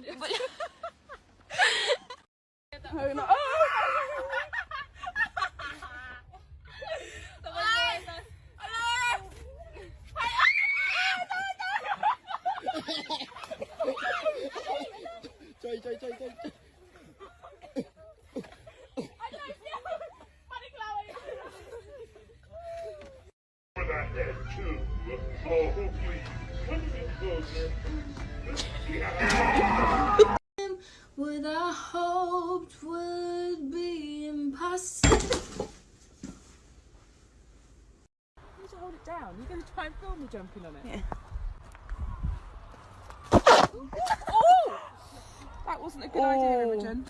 Бля. Бля. Chơi chơi chơi chơi chơi Oh. Come to hoped would be impossible. You need to hold it down. You're going to try and film me jumping on it. Yeah. Oh! That wasn't a good idea, Oh. Imogen.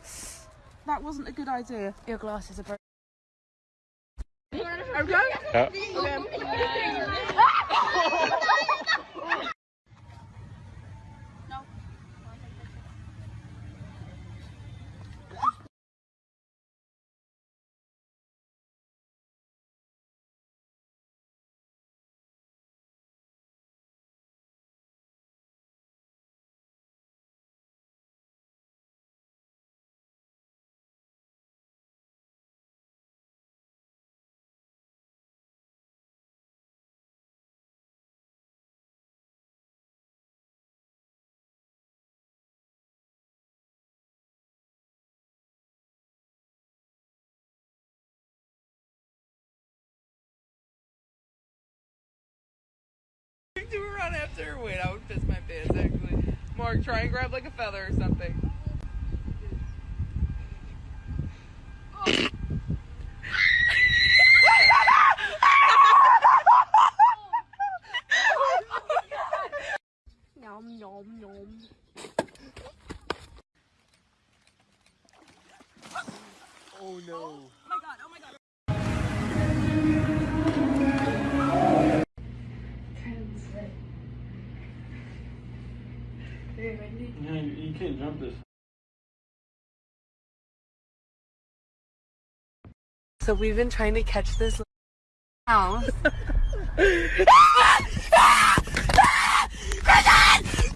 That wasn't a good idea. Your glasses are broken. Do a run after her. Wait, I would piss my pants actually. Mark, try and grab like a feather or something. Nom nom nom. Oh no. Yeah, you, you can't jump this. So we've been trying to catch this mouse.